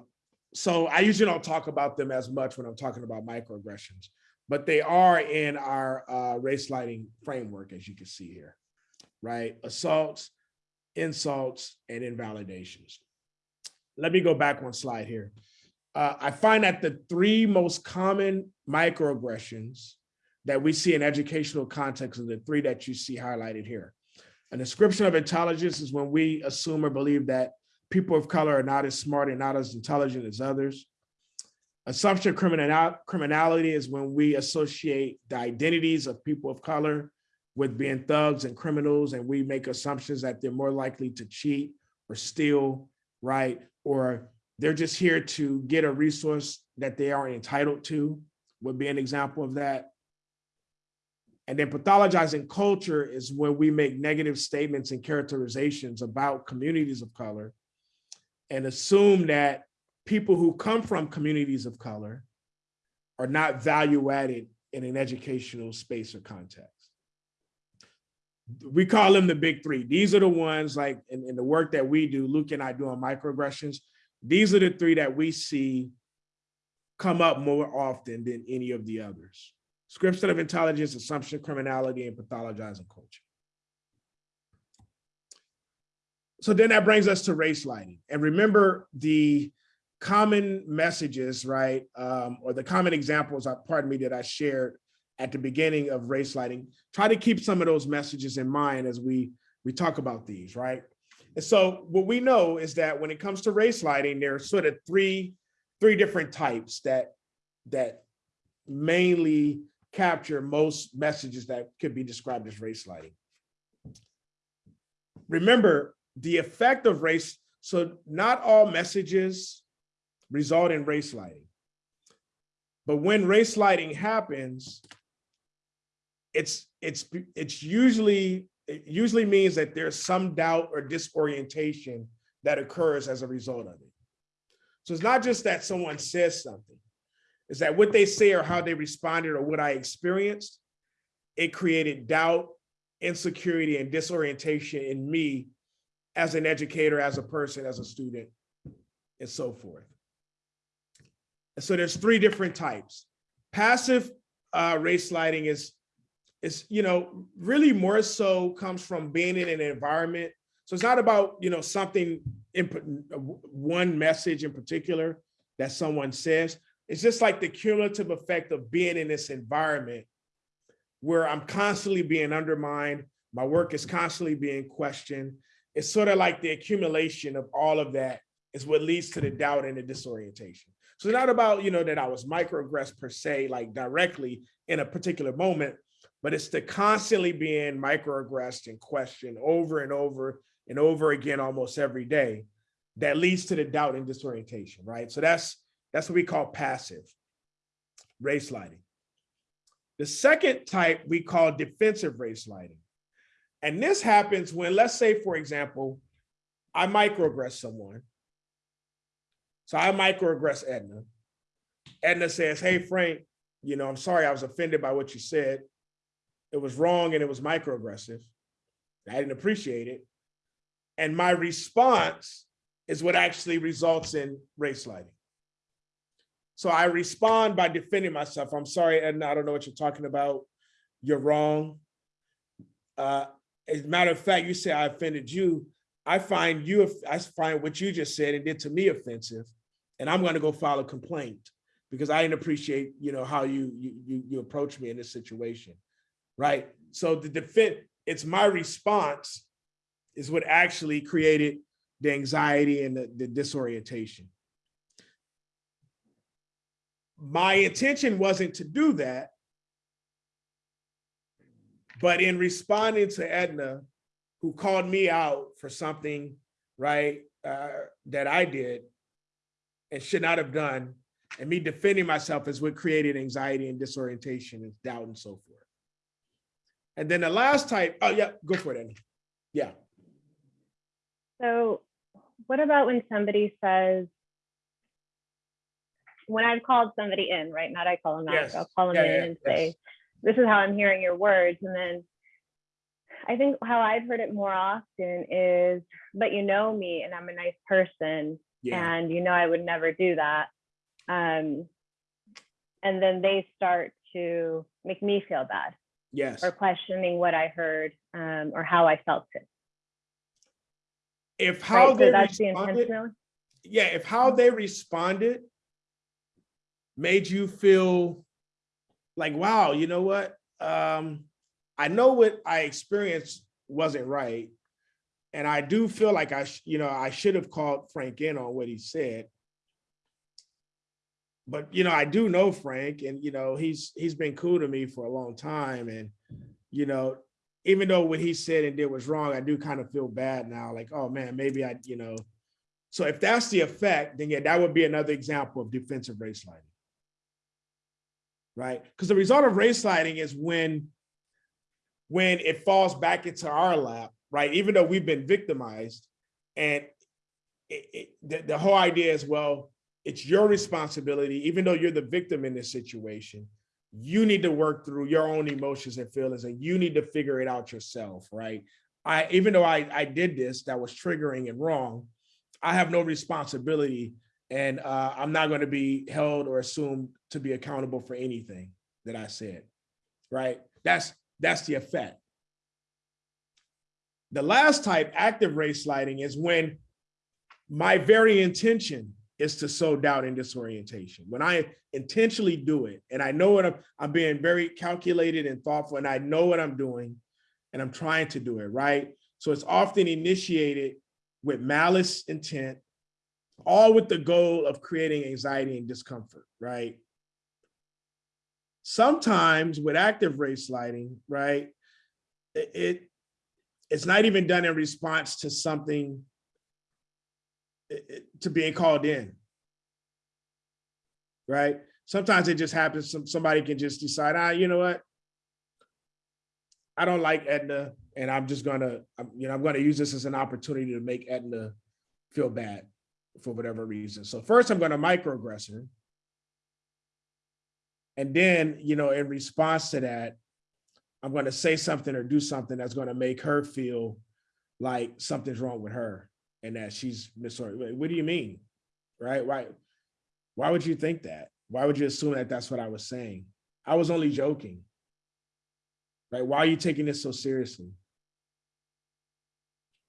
so I usually don't talk about them as much when I'm talking about microaggressions, but they are in our uh, race lighting framework, as you can see here, right? Assaults, insults, and invalidations. Let me go back one slide here. Uh, I find that the three most common microaggressions that we see in educational context are the three that you see highlighted here. An ascription of intelligence is when we assume or believe that people of color are not as smart and not as intelligent as others. Assumption of criminal, criminality is when we associate the identities of people of color with being thugs and criminals, and we make assumptions that they're more likely to cheat or steal, right? Or they're just here to get a resource that they aren't entitled to, would be an example of that. And then pathologizing culture is when we make negative statements and characterizations about communities of color and assume that people who come from communities of color are not value added in an educational space or context. We call them the big three. These are the ones like in, in the work that we do, Luke and I do on microaggressions. These are the three that we see come up more often than any of the others. Ascription of intelligence, assumption, criminality, and pathologizing culture. So then that brings us to race lighting. And remember the common messages, right? Um, or the common examples, uh, pardon me, that I shared at the beginning of race lighting. Try to keep some of those messages in mind as we, we talk about these, right? And so what we know is that when it comes to race lighting, there are sort of three, three different types that, that mainly capture most messages that could be described as race lighting. Remember, the effect of race, so not all messages result in race lighting. But when race lighting happens, it's it's it's usually it usually means that there's some doubt or disorientation that occurs as a result of it. So it's not just that someone says something, it's that what they say or how they responded or what I experienced, it created doubt, insecurity, and disorientation in me as an educator, as a person, as a student, and so forth. And so there's three different types. Passive uh, race lighting is, is, you know, really more so comes from being in an environment. So it's not about, you know, something in one message in particular that someone says. It's just like the cumulative effect of being in this environment where I'm constantly being undermined. My work is constantly being questioned. It's sort of like the accumulation of all of that is what leads to the doubt and the disorientation. So it's not about, you know, that I was microaggressed per se, like directly in a particular moment, but it's the constantly being microaggressed and questioned over and over and over again almost every day that leads to the doubt and disorientation, right? So that's that's what we call passive race lighting. The second type we call defensive race lighting. And this happens when, let's say, for example, I microaggress someone. So I microaggress Edna. Edna says, hey, Frank, you know, I'm sorry, I was offended by what you said. It was wrong and it was microaggressive. I didn't appreciate it. And my response is what actually results in race lighting. So I respond by defending myself. I'm sorry, Edna, I don't know what you're talking about. You're wrong. Uh, as a matter of fact, you say I offended you. I find you, I find what you just said and did to me offensive, and I'm going to go file a complaint because I didn't appreciate, you know, how you you you, you approach me in this situation, right? So the defense, it's my response, is what actually created the anxiety and the, the disorientation. My intention wasn't to do that, but in responding to Edna, who called me out for something, right, uh, that I did and should not have done, and me defending myself is what created anxiety and disorientation and doubt and so forth. And then the last type, oh yeah, go for it, Edna. Yeah, So what about when somebody says, when I've called somebody in, right? Not I call them out, Yes. I'll call them Yeah, in yeah, and yes. say, this is how I'm hearing your words. And then I think how I've heard it more often is, but you know me and I'm a nice person yeah, and you know I would never do that. Um, and then they start to make me feel bad yes. or questioning what I heard um, or how I felt it. If how Right? they So that's the yeah, if how they responded made you feel like, wow, you know what? Um, I know what I experienced wasn't right. And I do feel like I, you know, I should have called Frank in on what he said. But, you know, I do know Frank and, you know, he's, he's been cool to me for a long time and, you know, even though what he said and did was wrong, I do kind of feel bad now, like, oh man, maybe I, you know. So if that's the effect, then yeah, that would be another example of defensive race lighting. Right? Because the result of race lighting is when, when it falls back into our lap, right? Even though we've been victimized and it, it, the, the whole idea is, well, it's your responsibility, even though you're the victim in this situation, you need to work through your own emotions and feelings and you need to figure it out yourself, right? I, even though I, I did this, that was triggering and wrong, I have no responsibility and uh, I'm not going to be held or assumed to be accountable for anything that I said, right? That's, that's the effect. The last type, active race lighting, is when my very intention is to sow doubt and disorientation. When I intentionally do it, and I know what I'm, I'm being very calculated and thoughtful, and I know what I'm doing, and I'm trying to do it, right? So it's often initiated with malice intent, all with the goal of creating anxiety and discomfort, right? sometimes with active race lighting, right? It, it it's not even done in response to something to being called in. Right? Sometimes it just happens, some, somebody can just decide, ah, you know what? I don't like Edna, and I'm just gonna, you know, I'm gonna use this as an opportunity to make Edna feel bad for whatever reason. So first I'm gonna microaggress her. And then, you know, in response to that, I'm gonna say something or do something that's gonna make her feel like something's wrong with her and that she's misordered. What do you mean? Right? Why? Why would you think that? Why would you assume that that's what I was saying? I was only joking. Right? Why are you taking this so seriously?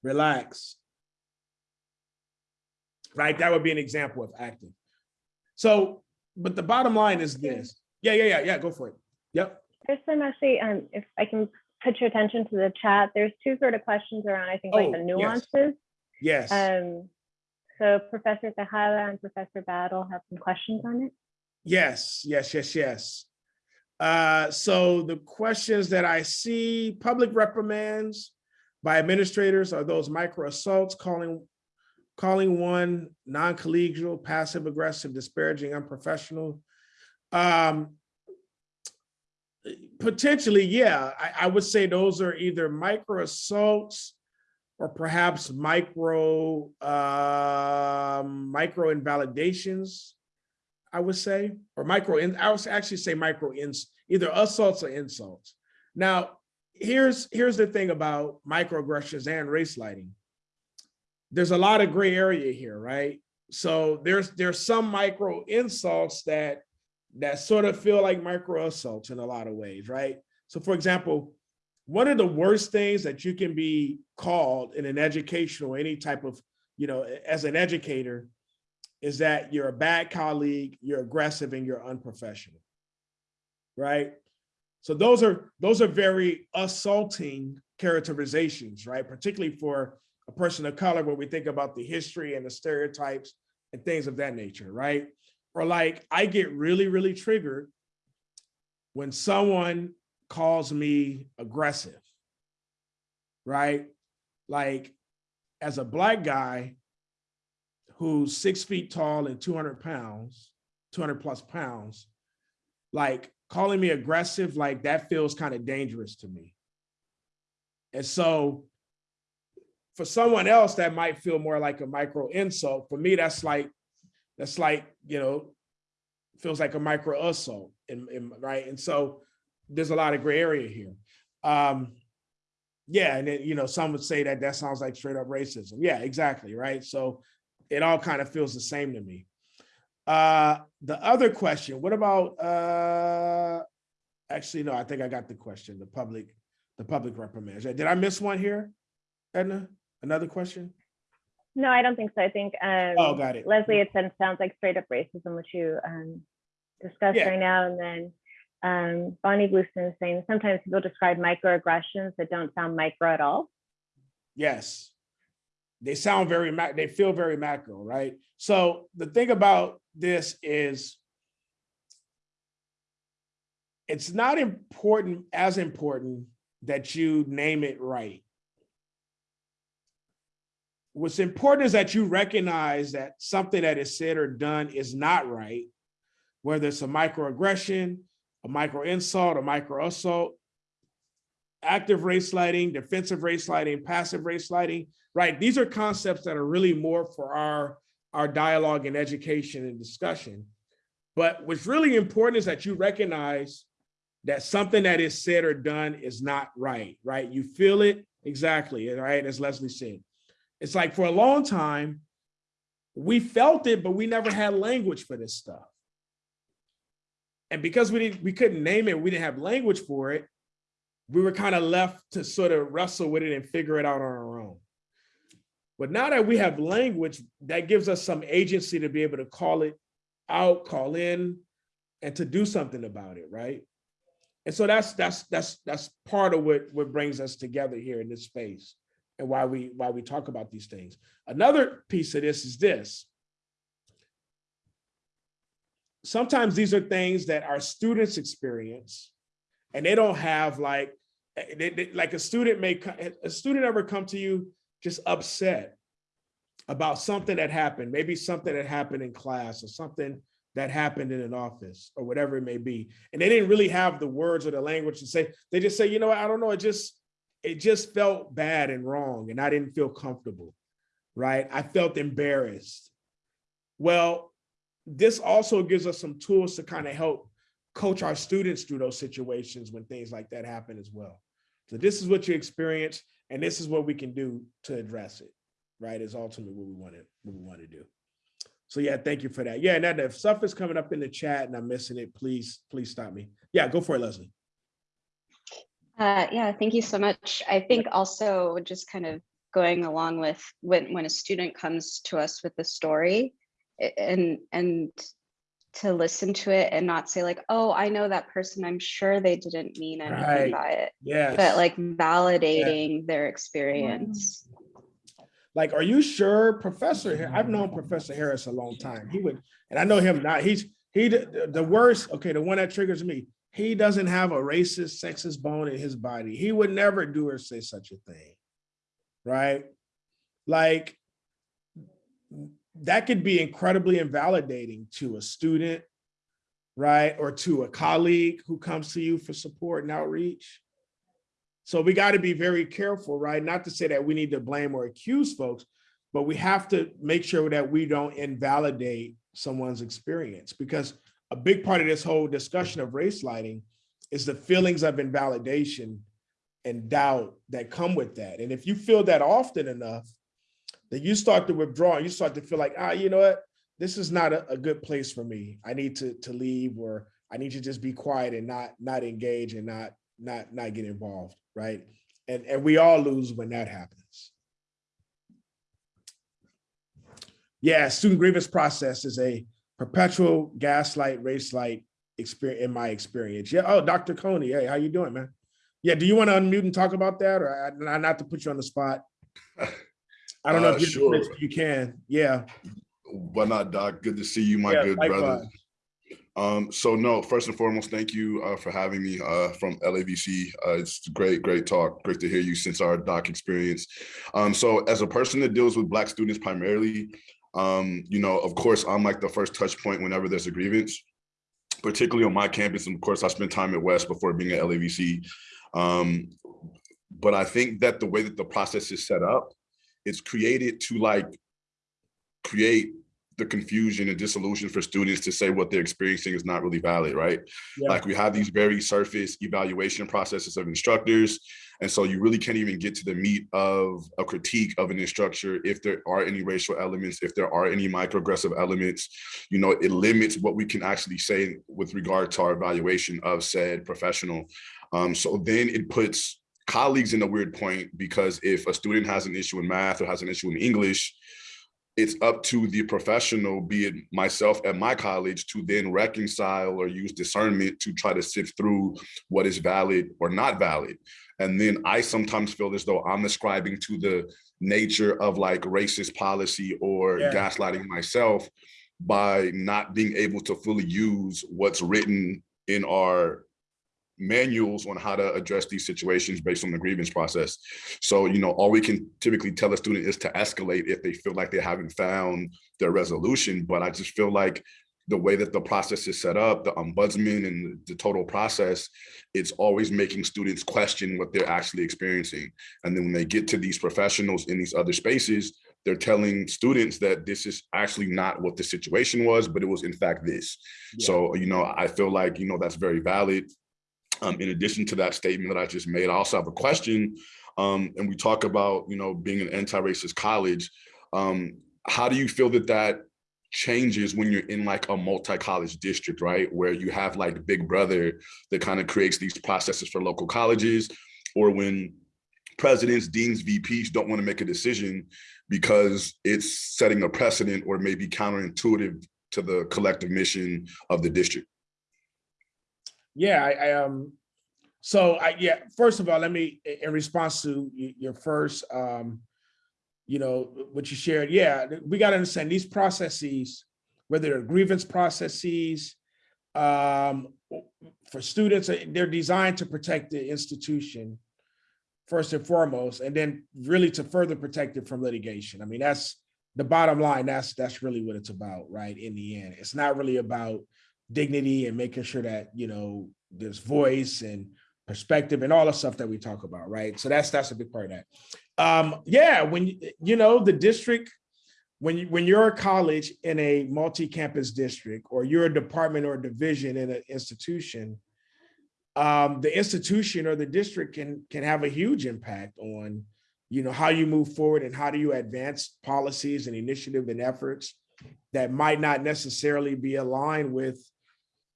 Relax. Right? That would be an example of acting. So, but the bottom line is this. Yeah, yeah, yeah, yeah, go for it. Yep. There's some actually, um, if I can put your attention to the chat, there's two sort of questions around, I think, like the nuances yes. Yes. Um, so Professor Tejada and Professor Battle have some questions on it. Yes, yes, yes, yes. Uh, so the questions that I see, public reprimands by administrators are those micro assaults, calling, calling one non-collegial, passive aggressive, disparaging, unprofessional. Um, potentially, yeah, I, I would say those are either micro assaults or perhaps micro, um, micro invalidations. I would say, or micro, in I would actually say micro ins, either assaults or insults. Now, here's here's the thing about microaggressions and race lighting. There's a lot of gray area here, right? So there's there's some micro insults that that sort of feel like micro assaults in a lot of ways, right? So for example, one of the worst things that you can be called in an educational, any type of, you know, as an educator, is that you're a bad colleague, you're aggressive, and you're unprofessional. Right? So those are those are very assaulting characterizations, right? Particularly for a person of color, when we think about the history and the stereotypes and things of that nature, right? Or like I get really, really triggered when someone calls me aggressive, right? Like as a black guy, who's six feet tall and 200 pounds, 200 plus pounds, like calling me aggressive, like that feels kind of dangerous to me. And so for someone else, that might feel more like a micro insult. For me, that's like, that's like, you know, feels like a micro assault, right? And so there's a lot of gray area here. Um, yeah, and then, you know, some would say that that sounds like straight up racism. Yeah, exactly, right? So it all kind of feels the same to me. Uh, the other question, what about, uh, actually, no, I think I got the question, the public, the public reprimands. Did I miss one here, Edna? Another question? No, I don't think so. I think, um, Oh, got it. Leslie it sounds like straight up racism, which you, um, discussed Yeah. right now. And then, um, Bonnie Blueston is saying sometimes people describe microaggressions that don't sound micro at all. Yes. They sound very, they feel very macro, right? So the thing about this is it's not important, as important that you name it right. What's important is that you recognize that something that is said or done is not right, whether it's a microaggression, a micro insult, a micro assault, active race lighting, defensive race lighting, passive race lighting, right? These are concepts that are really more for our, our dialogue and education and discussion. But what's really important is that you recognize that something that is said or done is not right, right? You feel it exactly, right? As Leslie said. It's like for a long time, we felt it, but we never had language for this stuff. And because we didn't, we couldn't name it, we didn't have language for it, we were kind of left to sort of wrestle with it and figure it out on our own. But now that we have language, that gives us some agency to be able to call it out, call in, and to do something about it, right? And so that's that's that's that's part of what what brings us together here in this space and why we why we talk about these things. Another piece of this is this. Sometimes these are things that our students experience and they don't have like, eh, they- they- like a student may, a student ever come to you just upset about something that happened, maybe something that happened in class or something that happened in an office or whatever it may be. And they didn't really have the words or the language to say, they just say, you know I don't know, it just, it just felt bad and wrong and I didn't feel comfortable, right? I felt embarrassed. Well, this also gives us some tools to kind of help coach our students through those situations when things like that happen as well. So this is what you experience and this is what we can do to address it, right? Is ultimately what we want to, what we want to do. So yeah, thank you for that. Yeah, and that if stuff is coming up in the chat and I'm missing it, please, please stop me. Yeah, go for it, Leslie. Uh, yeah, thank you so much. I think also just kind of going along with when when a student comes to us with a story and and to listen to it and not say like, oh, I know that person. I'm sure they didn't mean anything Right. by it, yeah but like validating their experience. like, are you sure Professor, I've known Professor Harris a long time. He would, and I know him not, he's, he, the the worst, okay, the one that triggers me, he doesn't have a racist, sexist bone in his body. He would never do or say such a thing. Right? Like, that could be incredibly invalidating to a student, right? Or to a colleague who comes to you for support and outreach. So we got to be very careful, right? Not to say that we need to blame or accuse folks, but we have to make sure that we don't invalidate someone's experience because a big part of this whole discussion of race lighting is the feelings of invalidation and doubt that come with that. And if you feel that often enough, then you start to withdraw you start to feel like, ah, you know what? This is not a, a good place for me. I need to, to leave or I need to just be quiet and not, not engage and not, not, not get involved, right? And, and we all lose when that happens. Yeah, student grievance process is a perpetual gaslight, race light experience in my experience. Yeah. Oh, Dr. Coney, hey, how you doing, man? Yeah. Do you want to unmute and talk about that, or I- not to put you on the spot? I don't know Uh, if you sure. you can. Yeah. Why not, Doc? Good to see you, my Yeah, good brother. Um, so no, first and foremost, thank you uh, for having me uh, from LAVC. Uh, it's great, great talk. Great to hear you since our doc experience. Um, so as a person that deals with Black students primarily, um, you know, of course, I'm like the first touch point whenever there's a grievance, particularly on my campus. And of course, I spent time at West before being at LAVC. Um, but I think that the way that the process is set up, it's created to like create the confusion and disillusion for students to say what they're experiencing is not really valid, right? Yeah. Like we have these very surface evaluation processes of instructors. And so you really can't even get to the meat of a critique of an instructor if there are any racial elements, if there are any microaggressive elements, you know, it limits what we can actually say with regard to our evaluation of said professional. Um, so then it puts colleagues in a weird point because if a student has an issue in math or has an issue in English, it's up to the professional, be it myself at my college, to then reconcile or use discernment to try to sift through what is valid or not valid. And then I sometimes feel as though I'm ascribing to the nature of like racist policy or Yeah. gaslighting myself by not being able to fully use what's written in our manuals on how to address these situations based on the grievance process. So, you know, all we can typically tell a student is to escalate if they feel like they haven't found their resolution. But I just feel like the way that the process is set up, the ombudsman and the total process, it's always making students question what they're actually experiencing. And then when they get to these professionals in these other spaces, they're telling students that this is actually not what the situation was, but it was in fact this. Yeah. So, you know, I feel like, you know, that's very valid. Um, in addition to that statement that I just made, I also have a question. Um, and we talk about, you know, being an anti-racist college. Um, how do you feel that that changes when you're in like a multi-college district, right? Where you have like Big Brother that kind of creates these processes for local colleges, or when presidents, deans, VPs don't want to make a decision because it's setting a precedent or maybe counterintuitive to the collective mission of the district. Yeah, I, I um, so I, yeah, first of all, let me, in response to your first, um, you know, what you shared, yeah, we gotta understand these processes whether they're grievance processes. Um, for students, uh, they're designed to protect the institution first and foremost, and then really to further protect it from litigation. I mean, that's the bottom line. That's that's really what it's about, right? In the end, it's not really about dignity and making sure that you know there's voice and perspective and all the stuff that we talk about, right? So that's that's a big part of that. Um, yeah, when you- know the district, when you when you're a college in a multi-campus district, or you're a department or division in an institution, um, the institution or the district can can have a huge impact on, you know, how you move forward and how do you advance policies and initiative and efforts that might not necessarily be aligned with,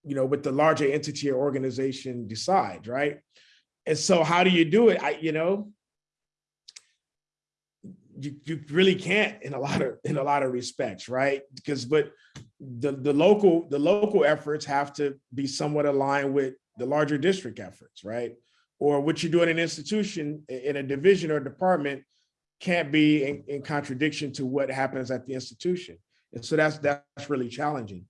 you know, with the larger entity or organization decides, right? And so how do you do it? I, you know, you, you really can't in a lot of in a lot of respects, right? Because but the the local the local efforts have to be somewhat aligned with the larger district efforts, right? Or what you do in an institution in a division or department can't be in, in contradiction to what happens at the institution. And so that's that's really challenging.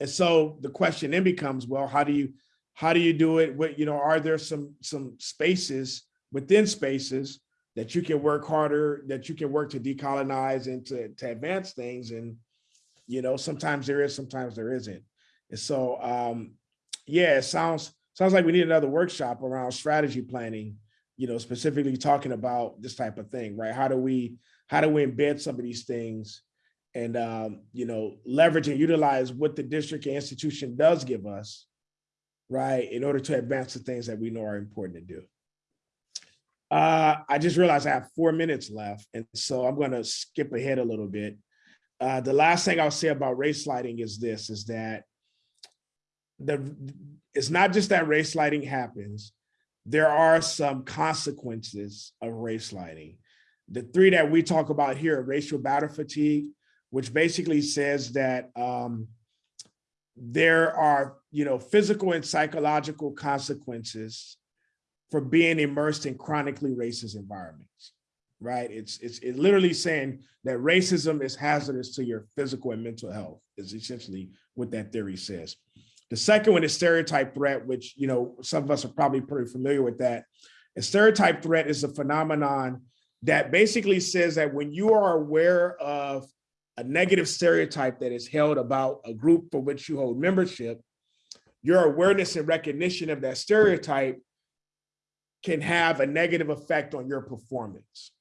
And so the question then becomes, well, how do you how do you do it? What you know, are there some some spaces within spaces that you can work harder, that you can work to decolonize and to, to advance things. And, you know, sometimes there is, sometimes there isn't. And so, um, yeah, it sounds, sounds like we need another workshop around strategy planning, you know, specifically talking about this type of thing, right? How do we, how do we embed some of these things and, um, you know, leverage and utilize what the district and institution does give us, right? In order to advance the things that we know are important to do. Uh, I just realized I have four minutes left, and so I'm gonna skip ahead a little bit. Uh, the last thing I'll say about race lighting is this, is that the, it's not just that race lighting happens, there are some consequences of race lighting. The three that we talk about here, are racial battle fatigue, which basically says that um, there are, you know, physical and psychological consequences for being immersed in chronically racist environments, right? It's it's it literally saying that racism is hazardous to your physical and mental health is essentially what that theory says. The second one is stereotype threat, which you know some of us are probably pretty familiar with that. Stereotype threat is a phenomenon that basically says that when you are aware of a negative stereotype that is held about a group for which you hold membership, your awareness and recognition of that stereotype can have a negative effect on your performance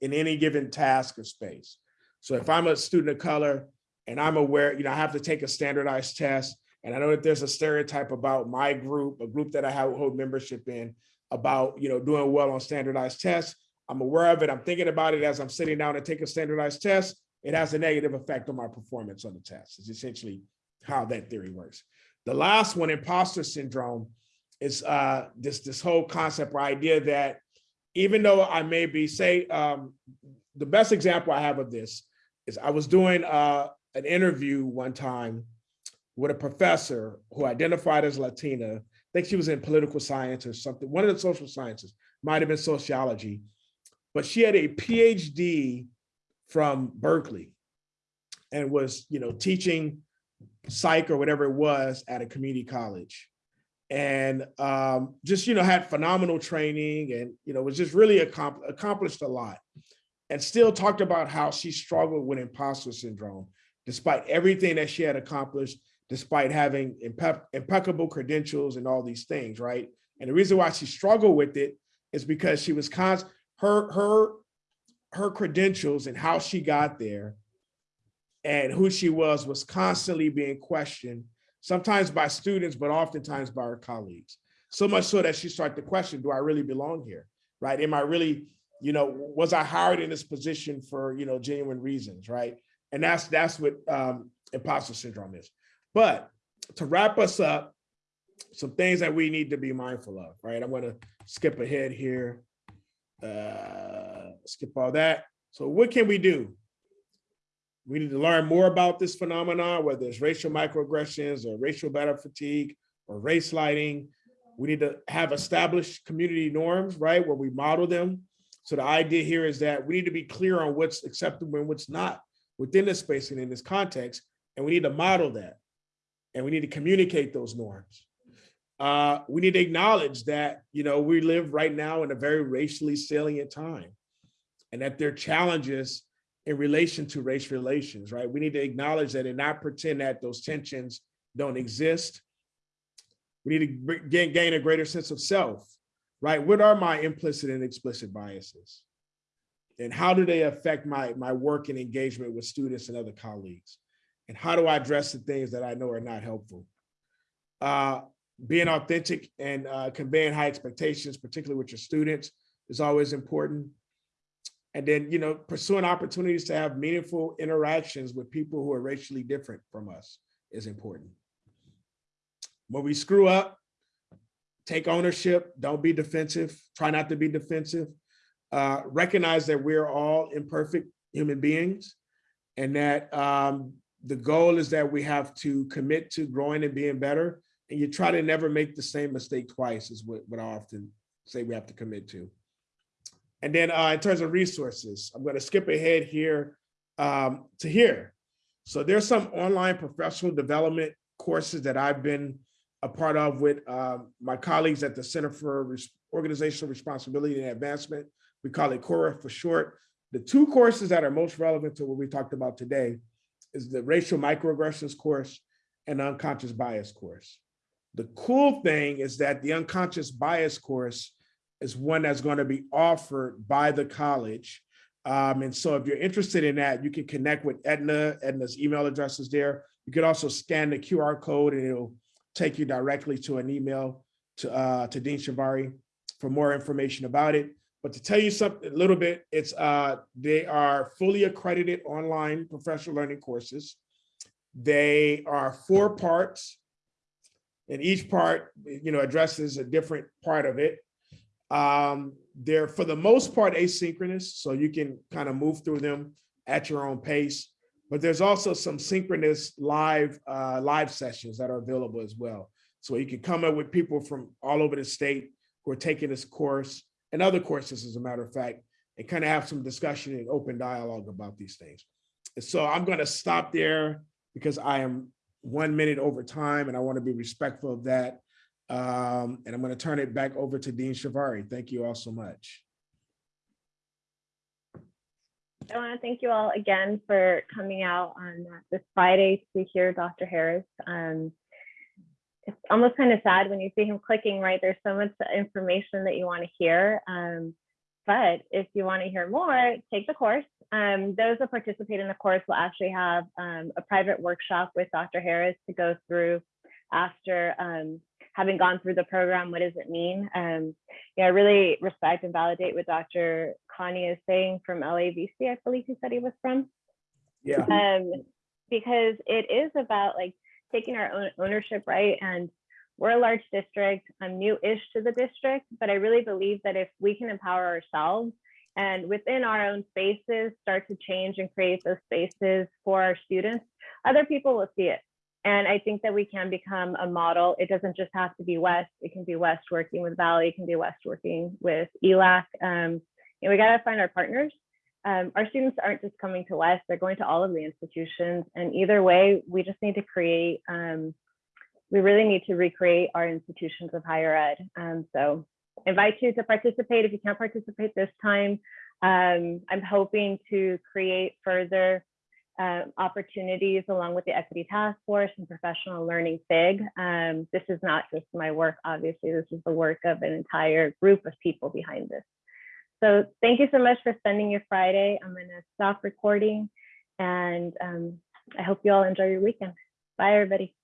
in any given task or space. So if I'm a student of color and I'm aware, you know, I have to take a standardized test, and I know that there's a stereotype about my group, a group that I have hold membership in, about you know doing well on standardized tests. I'm aware of it. I'm thinking about it as I'm sitting down to take a standardized test. It has a negative effect on my performance on the test. It's essentially how that theory works. The last one, imposter syndrome, is uh, this this whole concept or idea that even though I may be say um, the best example I have of this is I was doing uh, an interview one time with a professor who identified as Latina. I think she was in political science or something, one of the social sciences, might have been sociology, but she had a PhD from Berkeley and was, you know, teaching psych or whatever it was at a community college. And um, just you know had phenomenal training and you know was just really accom- accomplished a lot and still talked about how she struggled with imposter syndrome despite everything that she had accomplished despite having impe- impeccable credentials and all these things right? And the reason why she struggled with it is because she was con- her her her credentials and how she got there and who she was was constantly being questioned sometimes by students, but oftentimes by her colleagues. So much so that she started to question, do I really belong here? Right? Am I really, you know, was I hired in this position for, you know, genuine reasons, right? And that's that's what um, imposter syndrome is. But to wrap us up, some things that we need to be mindful of, right? I'm gonna skip ahead here. Uh, skip all that. So what can we do? We need to learn more about this phenomenon, whether it's racial microaggressions or racial battle fatigue or race lighting. We need to have established community norms, right, where we model them. So the idea here is that we need to be clear on what's acceptable and what's not within this space and in this context. And we need to model that. And we need to communicate those norms. Uh, we need to acknowledge that, you know, we live right now in a very racially salient time. And that there are challenges in relation to race relations, right? We need to acknowledge that and not pretend that those tensions don't exist. We need to gain, gain a greater sense of self, right? What are my implicit and explicit biases? And how do they affect my, my work and engagement with students and other colleagues? And how do I address the things that I know are not helpful? Uh, being authentic and uh, conveying high expectations, particularly with your students, is always important. And then, you know, pursuing opportunities to have meaningful interactions with people who are racially different from us is important. When we screw up, take ownership, don't be defensive, try not to be defensive. Uh, recognize that we're all imperfect human beings and that um, the goal is that we have to commit to growing and being better. And you try to never make the same mistake twice is what, what I often say we have to commit to. And then uh, in terms of resources, I'm going to skip ahead here um, to here. So there's some online professional development courses that I've been a part of with um, my colleagues at the Center for Organizational Responsibility and Advancement. We call it CORA for short. The two courses that are most relevant to what we talked about today is the racial microaggressions course and unconscious bias course. The cool thing is that the unconscious bias course is one that's going to be offered by the college. Um, and so if you're interested in that, you can connect with Edna. Edna's email address is there. You could also scan the QR code and it'll take you directly to an email to, uh, to Dean Shivari for more information about it. But to tell you something a little bit, it's uh, they are fully accredited online professional learning courses. They are four parts. And each part, you know, addresses a different part of it. Um, they're for the most part asynchronous, so you can kind of move through them at your own pace. But there's also some synchronous live uh, live sessions that are available as well. So you can come up with people from all over the state who are taking this course and other courses, as a matter of fact, and kind of have some discussion and open dialogue about these things. And so I'm going to stop there because I am one minute over time and I want to be respectful of that. Um, and I'm going to turn it back over to Dean Shivari. Thank you all so much. I want to thank you all again for coming out on uh, this Friday to hear Dr. Harris. Um, it's almost kind of sad when you see him clicking, right? There's so much information that you want to hear. Um, but if you want to hear more, take the course. Um, those that participate in the course will actually have um, a private workshop with Dr. Harris to go through after um, having gone through the program. What does it mean? Um, yeah, I really respect and validate what Dr. Connie is saying from LAVC, I believe he said he was from. Yeah. Um, because it is about like taking our own ownership, right? And we're a large district. I'm new-ish to the district, but I really believe that if we can empower ourselves and within our own spaces start to change and create those spaces for our students, other people will see it. And I think that we can become a model. It doesn't just have to be West. It can be West working with Valley. It can be West working with ELAC. Um, and we got to find our partners. Um, our students aren't just coming to West, they're going to all of the institutions. And either way, we just need to create, um, we really need to recreate our institutions of higher ed. Um, so invite you to participate if you can't participate this time. Um, I'm hoping to create further uh, opportunities along with the Equity Task Force and Professional Learning FIG. Um, this is not just my work, obviously, this is the work of an entire group of people behind this. So thank you so much for spending your Friday. I'm gonna stop recording and um, I hope you all enjoy your weekend. Bye, everybody.